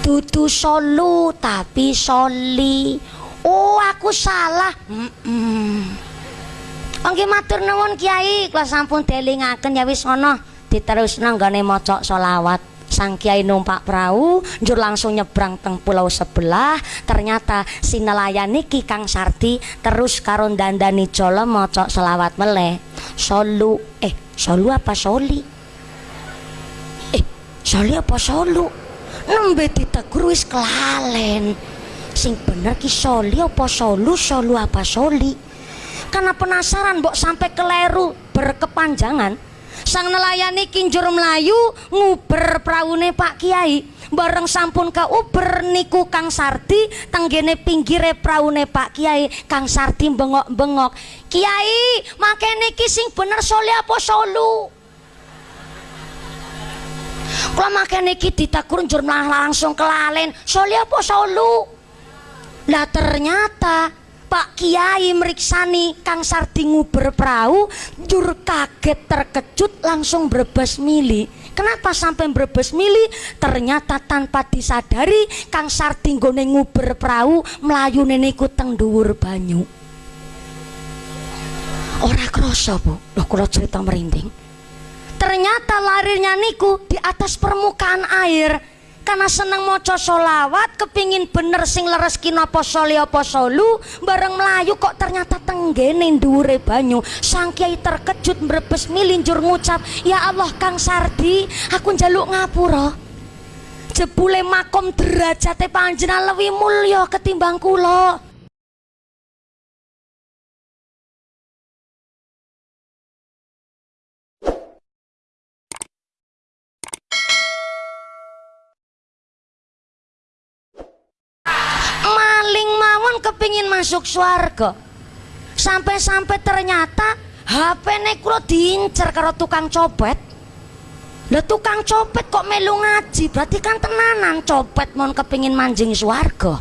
dudu solu tapi soli oh aku salah mm Oke matur nuwun Kiai, kula sampun delingaken ya wis ngono. Diterusno nggone maca selawat. Sang Kiai numpak perahu, njur langsung nyebrang teng pulau sebelah. Ternyata si nelayan niki Kang Sarti terus karo dandani jolo maca selawat meleh. Solu, eh solu apa soli? Eh, soli apa solu? Nembe ditegur kelalen. Sing bener ki soli apa solu, solu apa soli? karena penasaran mbok sampai keleru berkepanjangan sang nelayan iki njur melayu nguber praune Pak Kiai bareng sampun ke uber niku Kang Sarti tenggene pinggire praune Pak Kiai Kang Sarti bengok-bengok Kiai makene niki sing bener soli apa solu kalau makanya niki ditakur njur langsung kelalen. Soli apa solu? Lah ternyata Pak Kiai meriksani Kang Sardingu berperahu jur kaget terkejut langsung berbes mili. Kenapa sampai berbes mili? Ternyata tanpa disadari Kang Sardinggo nguber perahu melayu neneku teng dhuwur banyu. Ora kroso bu. Loh kalau cerita merinding ternyata larinya niku di atas permukaan air. Karena seneng moco solawat kepingin bener sing leres kinapa soli apa solu. Bareng melayu kok ternyata tenggene dure banyu. Sang kiai terkejut merebes milinjur ngucap ya Allah Kang Sardi aku njaluk ngapura? Jebule makom derajate panjenengan lebih mulya ketimbang kula kepingin masuk surga sampai-sampai ternyata HP nekro diincer karo tukang copet. Lah tukang copet kok melu ngaji? Berarti kan tenanan copet mau kepingin manjing swarga.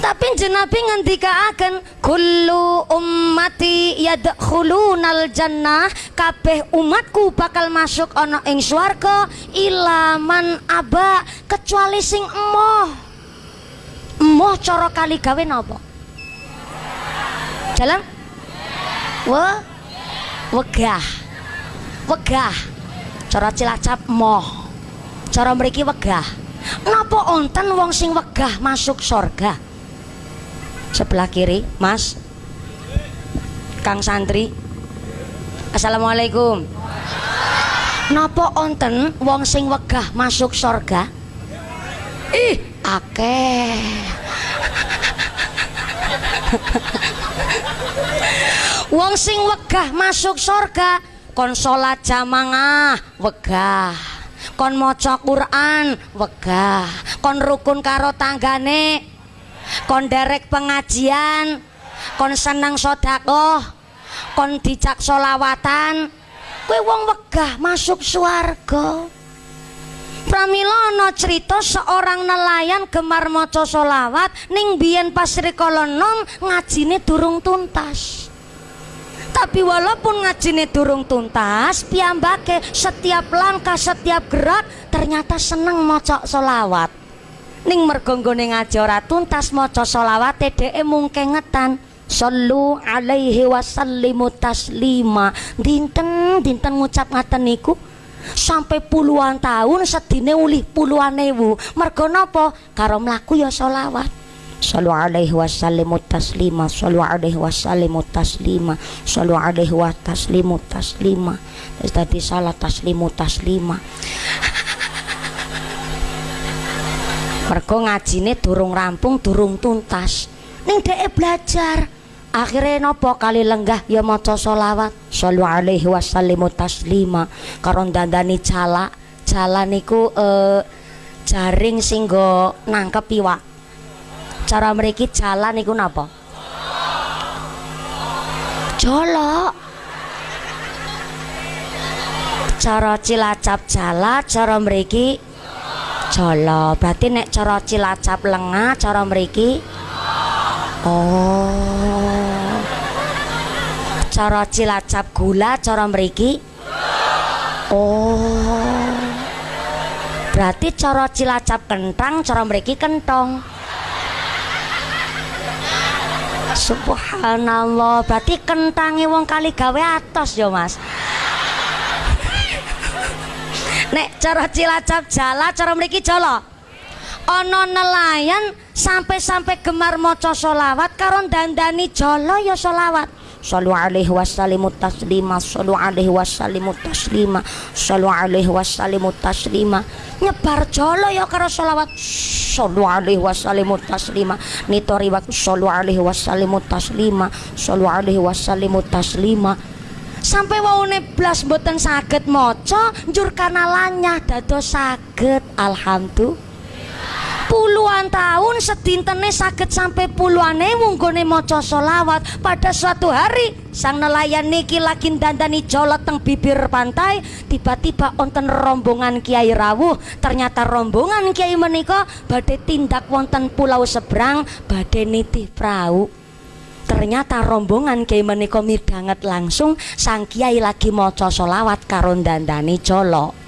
Tapi jenabi ngendika akan kullu ummati yadkhulunal jannah. Kabeh umatku bakal masuk ana ing swarga ilaman aba kecuali sing emoh Moh coro kali gawe napa? Jalan? Wa wegah. Wegah. Cara Cilacap moh. Cara mriki wegah. Napa onten wong sing wegah masuk surga? Sebelah kiri, Mas. Kang santri. Assalamualaikum. Napa onten wong sing wegah masuk surga? Ih, akeh. Wong sing wegah masuk surga kon salat jamaah wegah. Kon maca Quran wegah. Kon rukun karo tanggane kon derek pengajian kon seneng sodakoh kon dicak solawatan kue wong wegah masuk swarga Pramila ana cerita seorang nelayan gemar maca solawat ning biyen pas rikala nom ngajine durung tuntas. Tapi walaupun ngajine durung tuntas, piyambake setiap langkah, setiap gerak ternyata seneng maca solawat. Ning mergo nggone ngaji ora tuntas maca solawate dheke mung kengetan. Sallu alaihi wasallimu taslima. Dinten dinten ngucap ngaten niku sampai puluhan tahun sedine ulih puluhan ewu. Mergo napa? Karo mlaku ya selawat. Sallu alaihi wasallimu taslima Sallu alaihi wasallimu taslima Sallu alaihi wa taslimu taslima tadi salah taslimu taslima. Mergo ngajine durung rampung durung tuntas. Ning dhek belajar akhirnya nopo kali lenggah ya maca solawat sallu alaihi wasallimu taslima. Karo dandani cala cala niku eh, jaring singgo nangkep iwak. Cara mereka jalan niku napa? Jolok cara cilacap jala cara mereka jolo berarti nek cara cilacap lengah cara mereka Oh. Cara Cilacap gula cara mriki? Oh. berarti cara cilacap kentang cara mriki kentong. Subhanallah. Berarti kentangi wong kali gawe atos yo mas. Nek cara cilacap jala cara mriki jala. Ono nelayan sampai-sampai gemar maca solawat karo dandani jala ya solawat Sallu alaihi wasallimu taslima Sallu alaihi wasallimu taslima Sallu alaihi wasallimu taslima. Nyebar jolo ya karo sholawat Sallu alaihi wasallimu taslima. Nito riwat Sallu alaihi wasallimu taslima Sallu alaihi wasallimu taslima. Sampai waune blas mboten saged maca njur kanalanya dados saged. Alhamdulillah puluhan tahun sedintene sakit sampai puluhan ewu nggone maca solawat pada suatu hari sang nelayan niki lagi dandani jolot teng bibir pantai tiba-tiba onten rombongan kiai rawuh. Ternyata rombongan kiai menika badai tindak wonten pulau seberang badai nitih perahu ternyata rombongan kiai menika midanget langsung sang kiai lagi maca solawat karo dandani jolok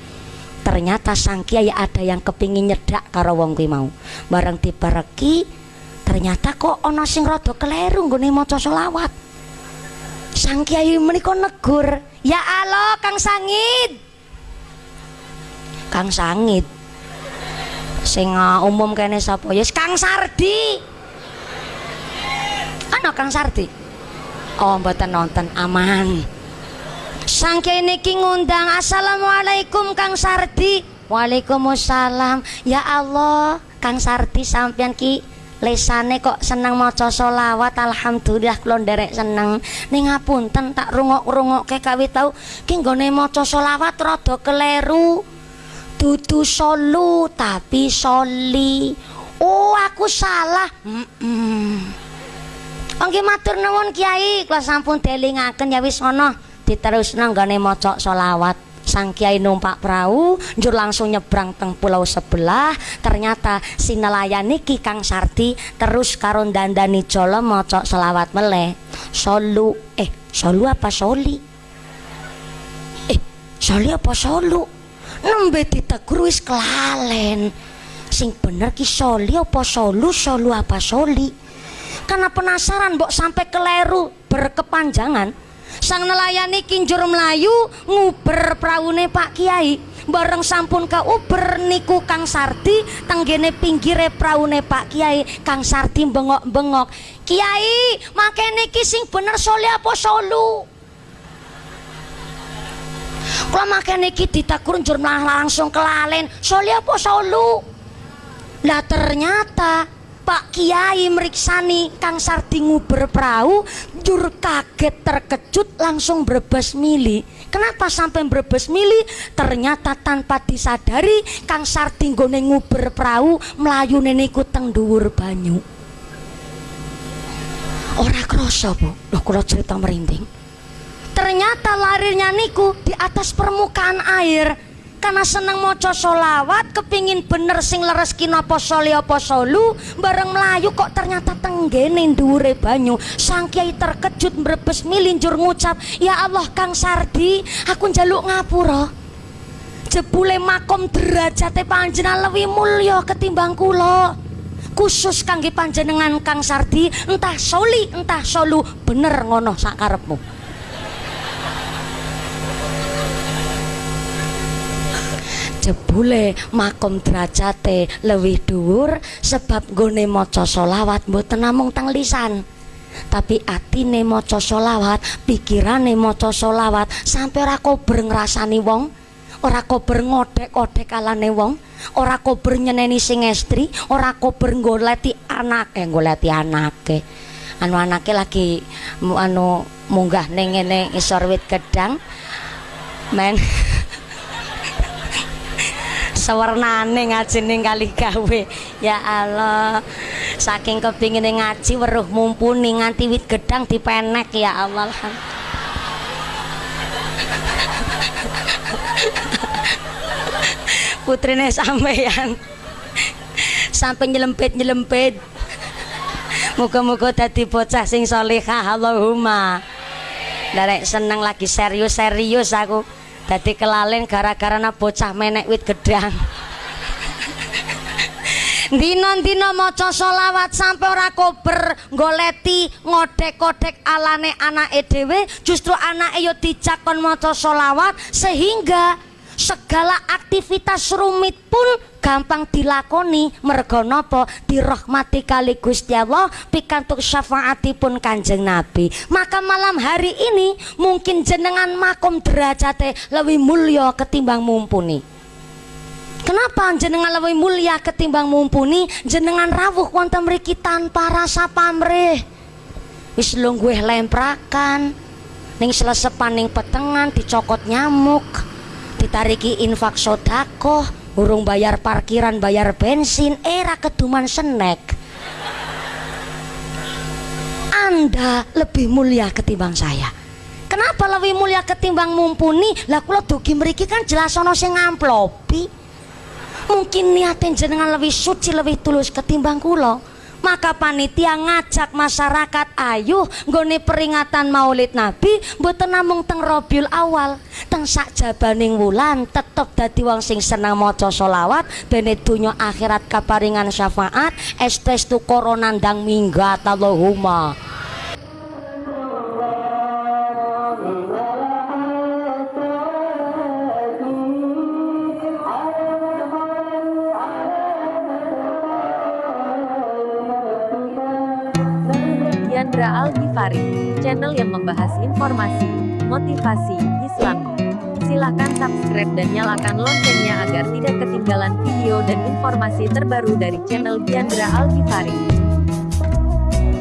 ternyata sang kiai ada yang kepingin nyedak karo wong kuwi mau. Bareng dipereki ternyata kok ana sing rada keliru nggone maca selawat. Sang kiai menika negur ya Allah Kang Sangit. Kang Sangit? Sing uh, umum kene sapa? Ya Kang Sardi. Ana Kang Sardi? Oh mboten nonton aman Sangke niki ngundang Assalamualaikum Kang Sardi. Waalaikumsalam. Ya Allah Kang Sardi sampean ki lesane kok seneng maca selawat alhamdulillah kula nderek seneng. Ning ngapunten tak rungok-rungokke kawit tau ki nggone maca selawat rada keleru dudu solu tapi soli. Oh aku salah. Mm -mm. Oke matur nuwun Kiai kula sampun delingaken ya wis ana diterus nanggane maca solawat sang kiai numpak perahu njur langsung nyebrang teng pulau sebelah. Ternyata si nelayan niki Kang Sarti terus karun dandani jolo maca selawat meleh. Solu eh solu apa soli? Eh soli apa solu? Nembe ditegur wis kelalen. Sing bener ki soli apa solu solu apa soli? Karena penasaran mbok sampai keleru berkepanjangan sang nelayan iki njur melayu nguber praune Pak Kiai. Bareng sampun ke uber niku Kang Sardi tenggene pinggire praune Pak Kiai Kang Sardi bengok-bengok. Kiai makene niki sing bener soli apa solu? Kalau makanya niki ditakur njur langsung kelalen soli apa solu? Lah ternyata Pak Kiai meriksani Kang Sardi nguber perahu jur kaget terkejut langsung berbes mili. Kenapa sampai berbes mili? Ternyata tanpa disadari Kang Sardi nggone nguber perahu melayu niku teng dhuwur banyu. Ora kroso Bu. Loh kalau cerita merinding. Ternyata larinya niku di atas permukaan air karena seneng moco solawat kepingin bener sing leres kinapa soli apa solu bareng melayu kok ternyata tenggene dure banyu. Sang kiai terkejut merebes milinjur ngucap ya Allah Kang Sardi aku njaluk ngapura? Jebule makom derajate panjenengan lebih mulya ketimbang kula. Khusus kangge panjenengan Kang Sardi entah soli entah solu bener ngono sakarepmu jebule makom derajate lebih dhuwur sebab gone maca solawat mboten namung teng lisan tapi atine maca solawat pikirane maca solawat sampai ora kober ngrasani wong ora kober ngodek-kodek kalane wong ora kober nyeneni sing estri ora kober goleti anake goleti anake. Anu anake lagi anu munggah ning ngene isor wit gedang. Men sewernane ngaji ning kali gawe. Ya Allah saking kepingin ngaji weruh mumpuni nganti wit gedang dipenek ya Allah. Putrine sampeyan sampai nyelempit nyelempit muka-muka dadi bocah sing solehah Allahumma. Darek seneng lagi serius-serius aku Dadi kelalen gara-gara bocah menek wit gedang. Dina-dina maca selawat sampai ora kober goleti ngodek-kodek alane anake dhewe justru anake yo dicakon maca selawat sehingga segala aktivitas rumit pun gampang dilakoni. Mergo napa dirahmati kali Gusti Allah pikantuk syafaatipun Kanjeng Nabi. Maka malam hari ini mungkin jenengan makom derajate lebih mulia ketimbang mumpuni. Kenapa jenengan lebih mulia ketimbang mumpuni? Jenengan rawuh wonten mriki tanpa rasa pamrih. Wis gue lemprakan ning selesepan ning petengan dicokot nyamuk, ditariki infak sodako, urung bayar parkiran, bayar bensin, era keduman senek. Anda lebih mulia ketimbang saya. Kenapa lebih mulia ketimbang mumpuni? Lah kula dugi mriki kan jelas ana sing ngamplopi mungkin niatin jenengan lebih suci lebih tulus ketimbang kulo maka panitia ngajak masyarakat ayo goni peringatan maulid nabi mboten namung teng Robiul Awal. Teng sak jabaning wulan tetep dadi wong sing senang maca solawat bene dunya akhirat kaparingan syafaat estestu koronandang minggat Allahumma Chandra Al Ghifari, channel yang membahas informasi, motivasi, Islam. Silahkan subscribe dan nyalakan loncengnya agar tidak ketinggalan video dan informasi terbaru dari channel Diandra Al Ghifari.